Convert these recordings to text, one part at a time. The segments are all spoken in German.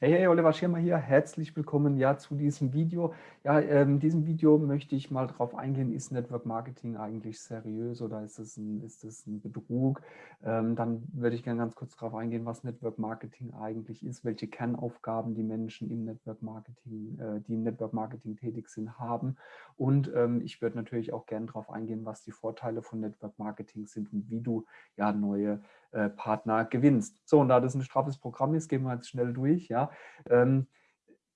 Hey, hey, Oliver Schirmer hier. Herzlich willkommen ja zu diesem Video. Ja, ähm, in diesem Video möchte ich mal darauf eingehen, ist Network Marketing eigentlich seriös oder ist es ein, ist es ein Betrug? Ähm, dann würde ich gerne ganz kurz darauf eingehen, was Network Marketing eigentlich ist, welche Kernaufgaben die Menschen im Network Marketing, äh, die im Network Marketing tätig sind, haben. Und ähm, ich würde natürlich auch gerne darauf eingehen, was die Vorteile von Network Marketing sind und wie du ja neue äh, Partner gewinnst. So, und da das ein straffes Programm ist, gehen wir jetzt schnell durch. Ja. Ähm,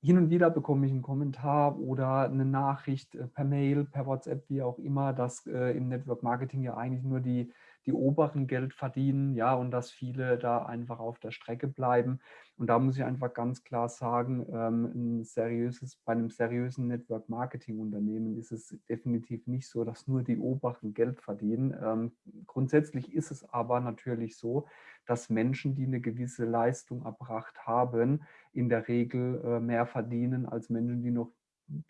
hin und wieder bekomme ich einen Kommentar oder eine Nachricht äh, per Mail, per WhatsApp, wie auch immer, dass äh, im Network Marketing ja eigentlich nur die die oberen Geld verdienen, ja, und dass viele da einfach auf der Strecke bleiben. Und da muss ich einfach ganz klar sagen, ähm, ein seriöses, bei einem seriösen Network-Marketing-Unternehmen ist es definitiv nicht so, dass nur die oberen Geld verdienen. Ähm, grundsätzlich ist es aber natürlich so, dass Menschen, die eine gewisse Leistung erbracht haben, in der Regel äh, mehr verdienen als Menschen, die noch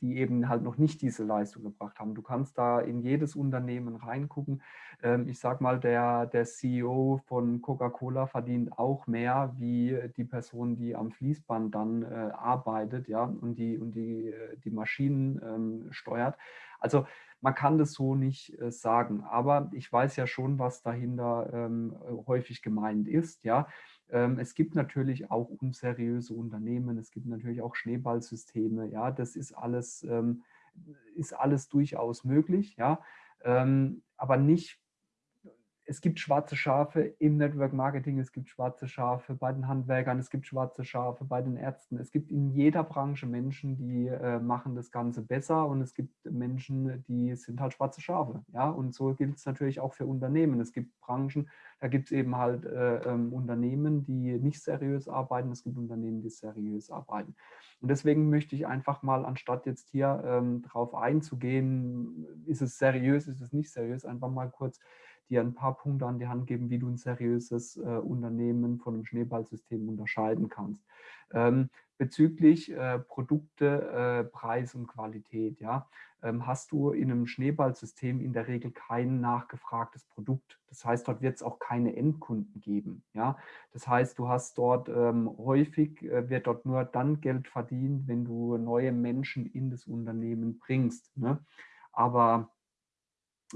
die eben halt noch nicht diese Leistung gebracht haben. Du kannst da in jedes Unternehmen reingucken. Ähm, ich sage mal, der, der CEO von Coca-Cola verdient auch mehr wie die Person, die am Fließband dann äh, arbeitet ja, und die, und die, äh, die Maschinen ähm, steuert. Also man kann das so nicht äh, sagen, aber ich weiß ja schon, was dahinter ähm, häufig gemeint ist. Ja. Ähm, es gibt natürlich auch unseriöse Unternehmen, es gibt natürlich auch Schneeballsysteme. Ja, das ist alles, ähm, ist alles durchaus möglich. Ja, ähm, aber nicht es gibt schwarze Schafe im Network Marketing, es gibt schwarze Schafe bei den Handwerkern, es gibt schwarze Schafe bei den Ärzten. Es gibt in jeder Branche Menschen, die äh, machen das Ganze besser und es gibt Menschen, die sind halt schwarze Schafe. Ja? Und so gilt es natürlich auch für Unternehmen. Es gibt Branchen, da gibt es eben halt äh, ähm, Unternehmen, die nicht seriös arbeiten, es gibt Unternehmen, die seriös arbeiten. Und deswegen möchte ich einfach mal, anstatt jetzt hier ähm, drauf einzugehen, ist es seriös, ist es nicht seriös, einfach mal kurz dir ein paar Punkte an die Hand geben, wie du ein seriöses äh, Unternehmen von einem Schneeballsystem unterscheiden kannst. Ähm, bezüglich äh, Produkte, äh, Preis und Qualität, ja, ähm, hast du in einem Schneeballsystem in der Regel kein nachgefragtes Produkt. Das heißt, dort wird es auch keine Endkunden geben. Ja? Das heißt, du hast dort ähm, häufig, äh, wird dort nur dann Geld verdient, wenn du neue Menschen in das Unternehmen bringst. Ne? Aber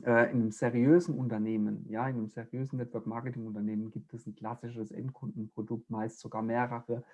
äh, in einem seriösen Unternehmen, ja, in einem seriösen Network-Marketing-Unternehmen gibt es ein klassisches Endkundenprodukt, meist sogar mehrere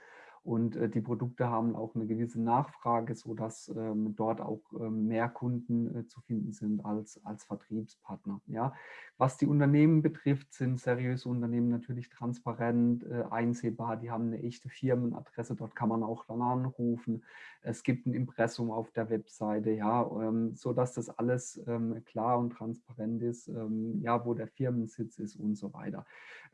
und äh, die Produkte haben auch eine gewisse Nachfrage, sodass ähm, dort auch ähm, mehr Kunden äh, zu finden sind als, als Vertriebspartner. Ja. Was die Unternehmen betrifft, sind seriöse Unternehmen natürlich transparent, äh, einsehbar. Die haben eine echte Firmenadresse, dort kann man auch dann anrufen. Es gibt ein Impressum auf der Webseite, ja, ähm, sodass das alles ähm, klar und transparent ist, ähm, ja, wo der Firmensitz ist und so weiter.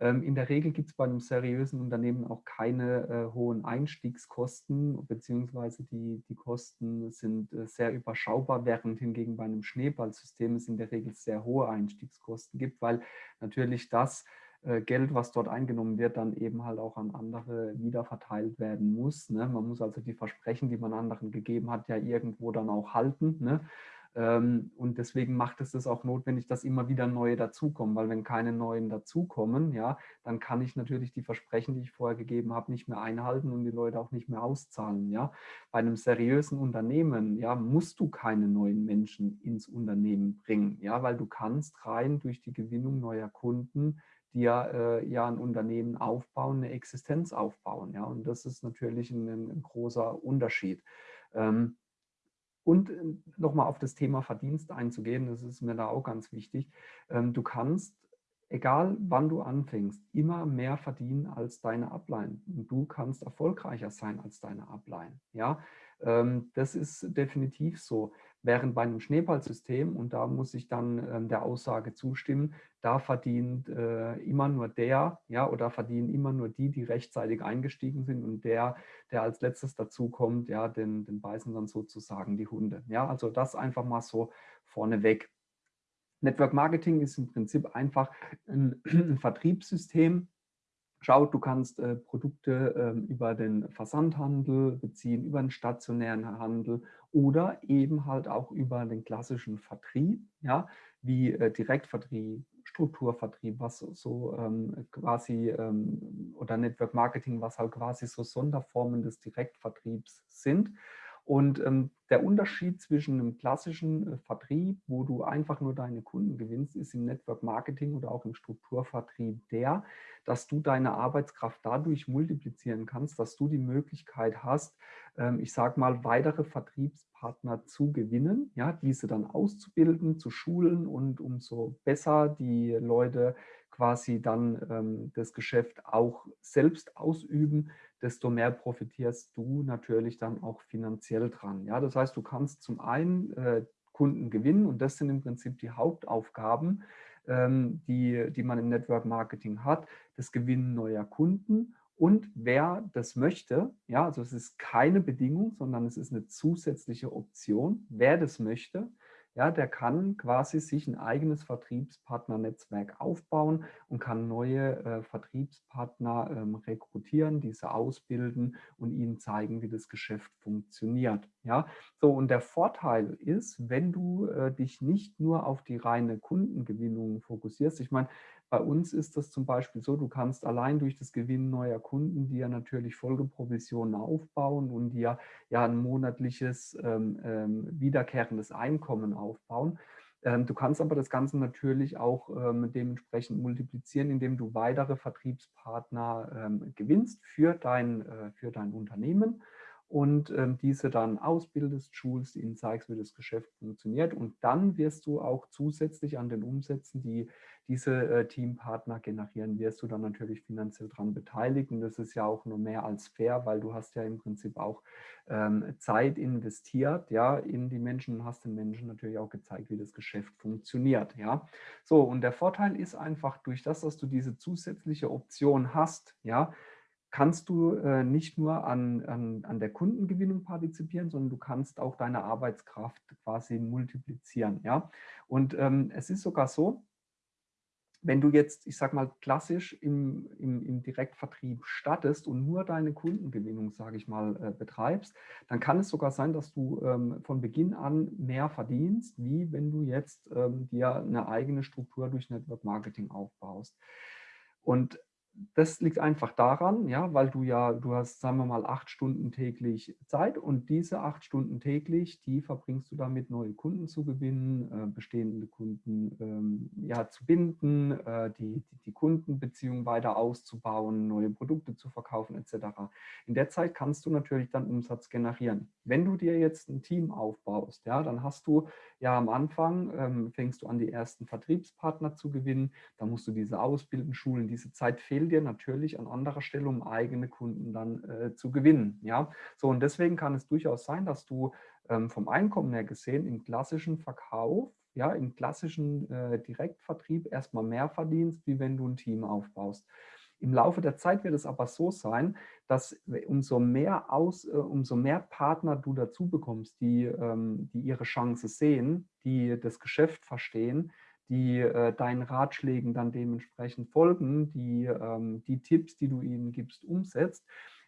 Ähm, in der Regel gibt es bei einem seriösen Unternehmen auch keine äh, hohen Einstiegskosten beziehungsweise die, die Kosten sind äh, sehr überschaubar, während hingegen bei einem Schneeballsystem es in der Regel sehr hohe Einstiegskosten gibt, weil natürlich das äh, Geld, was dort eingenommen wird, dann eben halt auch an andere wiederverteilt werden muss. Ne? Man muss also die Versprechen, die man anderen gegeben hat, ja irgendwo dann auch halten. Ne? Ähm, und deswegen macht es das auch notwendig, dass immer wieder neue dazukommen, weil wenn keine neuen dazukommen, ja, dann kann ich natürlich die Versprechen, die ich vorher gegeben habe, nicht mehr einhalten und die Leute auch nicht mehr auszahlen. Ja. Bei einem seriösen Unternehmen ja, musst du keine neuen Menschen ins Unternehmen bringen, ja, weil du kannst rein durch die Gewinnung neuer Kunden dir äh, ja ein Unternehmen aufbauen, eine Existenz aufbauen. Ja. Und das ist natürlich ein, ein großer Unterschied. Ähm, und äh, nochmal auf das Thema Verdienst einzugehen, das ist mir da auch ganz wichtig. Ähm, du kannst, egal wann du anfängst, immer mehr verdienen als deine. Und du kannst erfolgreicher sein als deine Upline. Ja? Ähm, das ist definitiv so. Während bei einem Schneeballsystem, und da muss ich dann ähm, der Aussage zustimmen, da verdient äh, immer nur der, ja, oder verdienen immer nur die, die rechtzeitig eingestiegen sind und der, der als letztes dazukommt, ja, den, den beißen dann sozusagen die Hunde. Ja, also das einfach mal so vorneweg. Network Marketing ist im Prinzip einfach ein, ein Vertriebssystem, Schau, du kannst äh, Produkte äh, über den Versandhandel beziehen, über den stationären Handel oder eben halt auch über den klassischen Vertrieb, ja, wie äh, Direktvertrieb, Direktstrukturvertrieb, was so ähm, quasi, ähm, oder Network Marketing, was halt quasi so Sonderformen des Direktvertriebs sind. Und ähm, der Unterschied zwischen einem klassischen äh, Vertrieb, wo du einfach nur deine Kunden gewinnst, ist im Network Marketing oder auch im Strukturvertrieb der, dass du deine Arbeitskraft dadurch multiplizieren kannst, dass du die Möglichkeit hast, ähm, ich sage mal, weitere Vertriebspartner zu gewinnen, ja, diese dann auszubilden, zu schulen und umso besser die Leute quasi dann ähm, das Geschäft auch selbst ausüben, desto mehr profitierst du natürlich dann auch finanziell dran. Ja, das heißt, du kannst zum einen äh, Kunden gewinnen und das sind im Prinzip die Hauptaufgaben, ähm, die, die man im Network Marketing hat, das Gewinnen neuer Kunden und wer das möchte, ja, also es ist keine Bedingung, sondern es ist eine zusätzliche Option, wer das möchte, ja, der kann quasi sich ein eigenes Vertriebspartnernetzwerk aufbauen und kann neue äh, Vertriebspartner ähm, rekrutieren, diese ausbilden und ihnen zeigen, wie das Geschäft funktioniert. Ja, so und der Vorteil ist, wenn du äh, dich nicht nur auf die reine Kundengewinnung fokussierst. Ich meine, bei uns ist das zum Beispiel so, du kannst allein durch das Gewinnen neuer Kunden dir natürlich Folgeprovisionen aufbauen und dir ja ein monatliches ähm, ähm, wiederkehrendes Einkommen aufbauen. Ähm, du kannst aber das Ganze natürlich auch ähm, dementsprechend multiplizieren, indem du weitere Vertriebspartner ähm, gewinnst für dein, äh, für dein Unternehmen und ähm, diese dann ausbildest, schulst, ihnen zeigst, wie das Geschäft funktioniert und dann wirst du auch zusätzlich an den Umsätzen, die diese äh, Teampartner generieren, wirst du dann natürlich finanziell daran beteiligt und das ist ja auch nur mehr als fair, weil du hast ja im Prinzip auch ähm, Zeit investiert ja, in die Menschen und hast den Menschen natürlich auch gezeigt, wie das Geschäft funktioniert. Ja. So, und der Vorteil ist einfach durch das, dass du diese zusätzliche Option hast, ja, kannst du äh, nicht nur an, an, an der Kundengewinnung partizipieren, sondern du kannst auch deine Arbeitskraft quasi multiplizieren. Ja? Und ähm, es ist sogar so, wenn du jetzt, ich sag mal, klassisch im, im, im Direktvertrieb startest und nur deine Kundengewinnung, sage ich mal, äh, betreibst, dann kann es sogar sein, dass du ähm, von Beginn an mehr verdienst, wie wenn du jetzt ähm, dir eine eigene Struktur durch Network Marketing aufbaust. Und das liegt einfach daran, ja, weil du ja, du hast, sagen wir mal, acht Stunden täglich Zeit und diese acht Stunden täglich, die verbringst du damit, neue Kunden zu gewinnen, äh, bestehende Kunden ähm, ja, zu binden, äh, die, die, die Kundenbeziehung weiter auszubauen, neue Produkte zu verkaufen etc. In der Zeit kannst du natürlich dann Umsatz generieren. Wenn du dir jetzt ein Team aufbaust, ja, dann hast du ja am Anfang, ähm, fängst du an, die ersten Vertriebspartner zu gewinnen, dann musst du diese ausbilden, schulen, diese Zeit fehlt dir natürlich an anderer Stelle, um eigene Kunden dann äh, zu gewinnen. Ja, so und deswegen kann es durchaus sein, dass du ähm, vom Einkommen her gesehen im klassischen Verkauf, ja, im klassischen äh, Direktvertrieb erstmal mehr verdienst, wie wenn du ein Team aufbaust. Im Laufe der Zeit wird es aber so sein, dass umso mehr, aus, äh, umso mehr Partner du dazu bekommst, die, ähm, die ihre Chance sehen, die das Geschäft verstehen, die äh, deinen Ratschlägen dann dementsprechend folgen, die ähm, die Tipps, die du ihnen gibst, umsetzt,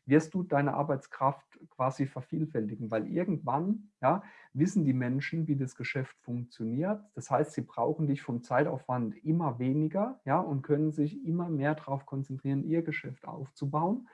wirst du deine Arbeitskraft quasi vervielfältigen, weil irgendwann ja, wissen die Menschen, wie das Geschäft funktioniert. Das heißt, sie brauchen dich vom Zeitaufwand immer weniger ja, und können sich immer mehr darauf konzentrieren, ihr Geschäft aufzubauen.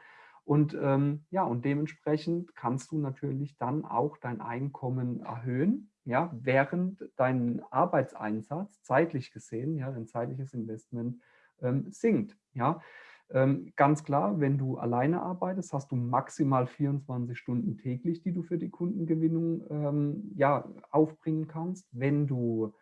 Und, ähm, ja, und dementsprechend kannst du natürlich dann auch dein Einkommen erhöhen, ja, während dein Arbeitseinsatz zeitlich gesehen, ja, dein zeitliches Investment ähm, sinkt. Ja. Ähm, ganz klar, wenn du alleine arbeitest, hast du maximal 24 Stunden täglich, die du für die Kundengewinnung ähm, ja, aufbringen kannst. Wenn du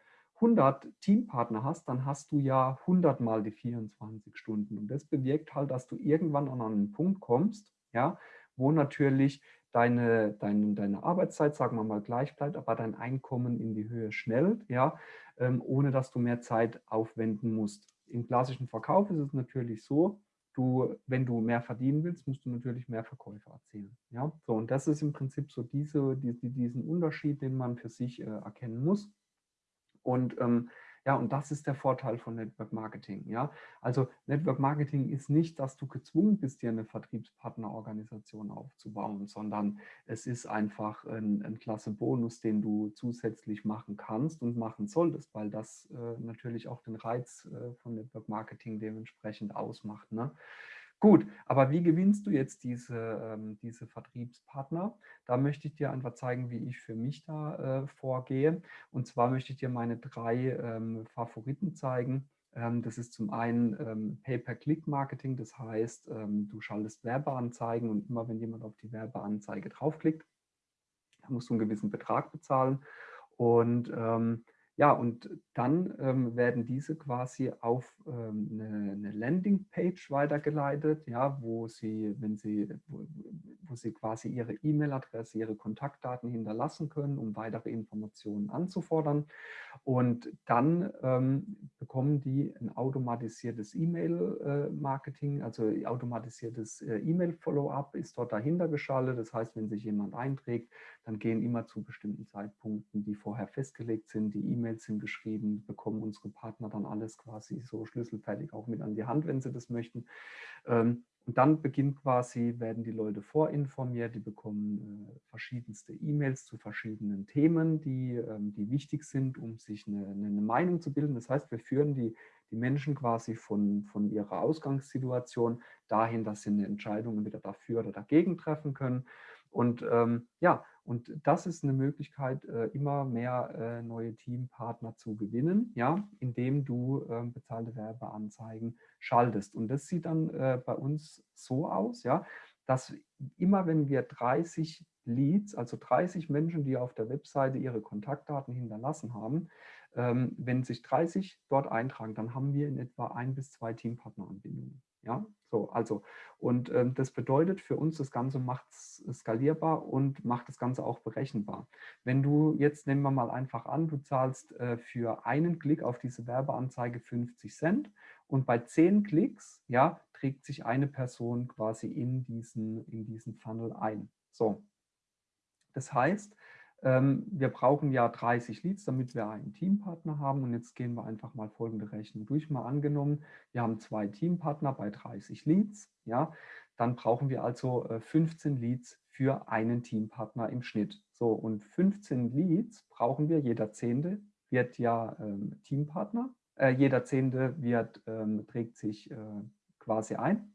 100 Teampartner hast, dann hast du ja 100 mal die 24 Stunden. Und das bewirkt halt, dass du irgendwann an einen Punkt kommst, ja, wo natürlich deine, deine, deine Arbeitszeit, sagen wir mal, gleich bleibt, aber dein Einkommen in die Höhe schnellt, ja, ähm, ohne dass du mehr Zeit aufwenden musst. Im klassischen Verkauf ist es natürlich so, du, wenn du mehr verdienen willst, musst du natürlich mehr Verkäufe erzielen. Ja? So, und das ist im Prinzip so diese, die, diesen Unterschied, den man für sich äh, erkennen muss. Und ähm, Ja, und das ist der Vorteil von Network Marketing. Ja, also Network Marketing ist nicht, dass du gezwungen bist, dir eine Vertriebspartnerorganisation aufzubauen, sondern es ist einfach ein, ein klasse Bonus, den du zusätzlich machen kannst und machen solltest, weil das äh, natürlich auch den Reiz äh, von Network Marketing dementsprechend ausmacht. Ne? Gut, aber wie gewinnst du jetzt diese, ähm, diese Vertriebspartner? Da möchte ich dir einfach zeigen, wie ich für mich da äh, vorgehe. Und zwar möchte ich dir meine drei ähm, Favoriten zeigen. Ähm, das ist zum einen ähm, Pay-per-Click-Marketing, das heißt, ähm, du schaltest Werbeanzeigen und immer wenn jemand auf die Werbeanzeige draufklickt, musst du einen gewissen Betrag bezahlen. Und ähm, ja, und dann ähm, werden diese quasi auf ähm, eine, eine Landingpage weitergeleitet, ja, wo sie, wenn sie, wo, wo sie quasi ihre E-Mail-Adresse, ihre Kontaktdaten hinterlassen können, um weitere Informationen anzufordern. Und dann ähm, bekommen die ein automatisiertes E-Mail-Marketing, also automatisiertes äh, E-Mail-Follow-up ist dort dahinter geschaltet. Das heißt, wenn sich jemand einträgt, dann gehen immer zu bestimmten Zeitpunkten, die vorher festgelegt sind, die E-Mails sind geschrieben, bekommen unsere Partner dann alles quasi so schlüsselfertig auch mit an die Hand, wenn sie das möchten. Ähm, und dann beginnt quasi, werden die Leute vorinformiert, die bekommen äh, verschiedenste E-Mails zu verschiedenen Themen, die, ähm, die wichtig sind, um sich eine, eine, Meinung zu bilden. Das heißt, wir führen die, die Menschen quasi von, von ihrer Ausgangssituation dahin, dass sie eine Entscheidung entweder dafür oder dagegen treffen können. Und ähm, ja, und das ist eine Möglichkeit, äh, immer mehr äh, neue Teampartner zu gewinnen, ja, indem du ähm, bezahlte Werbeanzeigen schaltest. Und das sieht dann äh, bei uns so aus, ja, dass immer wenn wir 30 Leads, also 30 Menschen, die auf der Webseite ihre Kontaktdaten hinterlassen haben, ähm, wenn sich 30 dort eintragen, dann haben wir in etwa ein bis zwei Teampartneranbindungen. Ja, so, also, und ähm, das bedeutet für uns, das Ganze macht es skalierbar und macht das Ganze auch berechenbar. Wenn du jetzt, nehmen wir mal einfach an, du zahlst äh, für einen Klick auf diese Werbeanzeige 50 Cent und bei 10 Klicks, ja, trägt sich eine Person quasi in diesen, in diesen Funnel ein. So, das heißt, wir brauchen ja 30 Leads, damit wir einen Teampartner haben. Und jetzt gehen wir einfach mal folgende Rechnung durch. Mal angenommen, wir haben zwei Teampartner bei 30 Leads. Ja, dann brauchen wir also 15 äh, Leads für einen Teampartner im Schnitt. So, und 15 Leads brauchen wir. Jeder Zehnte wird ja ähm, Teampartner. Äh, jeder Zehnte wird, ähm, trägt sich äh, quasi ein.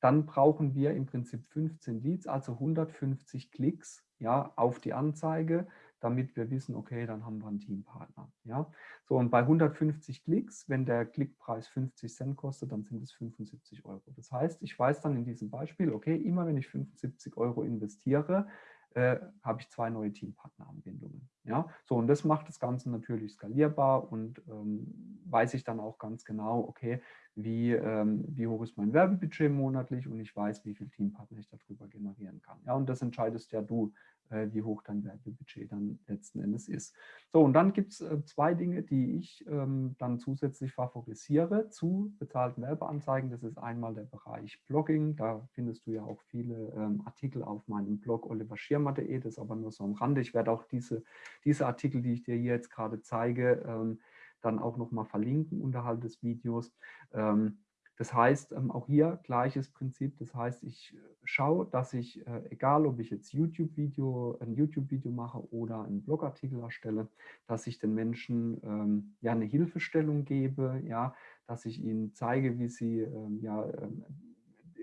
Dann brauchen wir im Prinzip 15 Leads, also 150 Klicks ja, auf die Anzeige, damit wir wissen, okay, dann haben wir einen Teampartner. Ja. So, und bei 150 Klicks, wenn der Klickpreis 50 Cent kostet, dann sind es 75 Euro. Das heißt, ich weiß dann in diesem Beispiel, okay, immer wenn ich 75 Euro investiere, äh, habe ich zwei neue Teampartneranbindungen. Ja? So, und das macht das Ganze natürlich skalierbar und ähm, weiß ich dann auch ganz genau, okay, wie, ähm, wie hoch ist mein Werbebudget monatlich und ich weiß, wie viele Teampartner ich darüber generieren kann. Ja, und das entscheidest ja du, äh, wie hoch dein Werbebudget dann letzten Endes ist. So, und dann gibt es äh, zwei Dinge, die ich ähm, dann zusätzlich favorisiere zu bezahlten Werbeanzeigen. Das ist einmal der Bereich Blogging. Da findest du ja auch viele ähm, Artikel auf meinem Blog oliverschirmer.de. Das ist aber nur so am Rande. Ich werde auch diese, diese Artikel, die ich dir hier jetzt gerade zeige, ähm, dann auch nochmal verlinken unterhalb des Videos. Ähm, das heißt, ähm, auch hier gleiches Prinzip. Das heißt, ich äh, schaue, dass ich, äh, egal ob ich jetzt YouTube-Video, ein YouTube-Video mache oder einen Blogartikel erstelle, dass ich den Menschen ähm, ja eine Hilfestellung gebe, ja, dass ich ihnen zeige, wie sie ähm, ja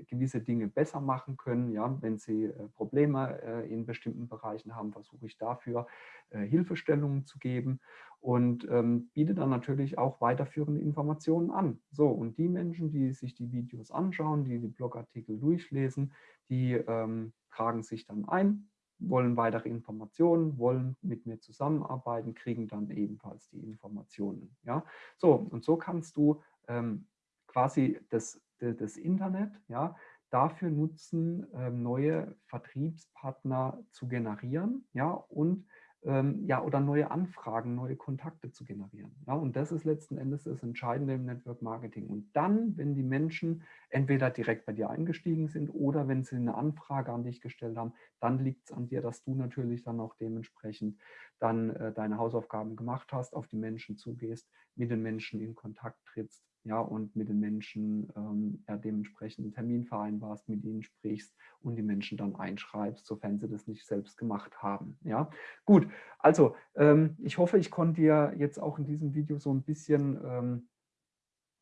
gewisse Dinge besser machen können. Ja, wenn sie äh, Probleme äh, in bestimmten Bereichen haben, versuche ich dafür äh, Hilfestellungen zu geben und ähm, biete dann natürlich auch weiterführende Informationen an. So, und die Menschen, die sich die Videos anschauen, die die Blogartikel durchlesen, die ähm, tragen sich dann ein, wollen weitere Informationen, wollen mit mir zusammenarbeiten, kriegen dann ebenfalls die Informationen. Ja, so und so kannst du ähm, quasi das, das Internet ja, dafür nutzen, ähm, neue Vertriebspartner zu generieren ja, und ähm, ja, oder neue Anfragen, neue Kontakte zu generieren. Ja, und das ist letzten Endes das Entscheidende im Network Marketing. Und dann, wenn die Menschen entweder direkt bei dir eingestiegen sind oder wenn sie eine Anfrage an dich gestellt haben, dann liegt es an dir, dass du natürlich dann auch dementsprechend dann äh, deine Hausaufgaben gemacht hast, auf die Menschen zugehst, mit den Menschen in Kontakt trittst ja, und mit den Menschen ähm, ja, dementsprechend einen Termin vereinbarst, mit ihnen sprichst und die Menschen dann einschreibst, sofern sie das nicht selbst gemacht haben. Ja, gut. Also ähm, ich hoffe, ich konnte dir jetzt auch in diesem Video so ein bisschen ähm,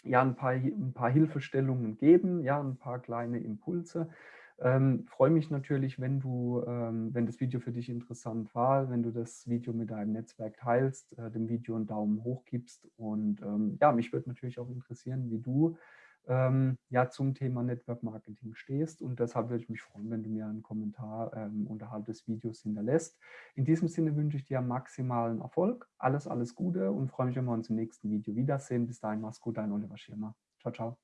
ja, ein paar, ein paar Hilfestellungen geben, ja, ein paar kleine Impulse. Ähm, freue mich natürlich, wenn du, ähm, wenn das Video für dich interessant war, wenn du das Video mit deinem Netzwerk teilst, äh, dem Video einen Daumen hoch gibst und ähm, ja, mich würde natürlich auch interessieren, wie du ähm, ja zum Thema Network Marketing stehst und deshalb würde ich mich freuen, wenn du mir einen Kommentar ähm, unterhalb des Videos hinterlässt. In diesem Sinne wünsche ich dir maximalen Erfolg, alles, alles Gute und freue mich, wenn wir uns im nächsten Video wiedersehen. Bis dahin, mach's gut, dein Oliver Schirmer. Ciao, ciao.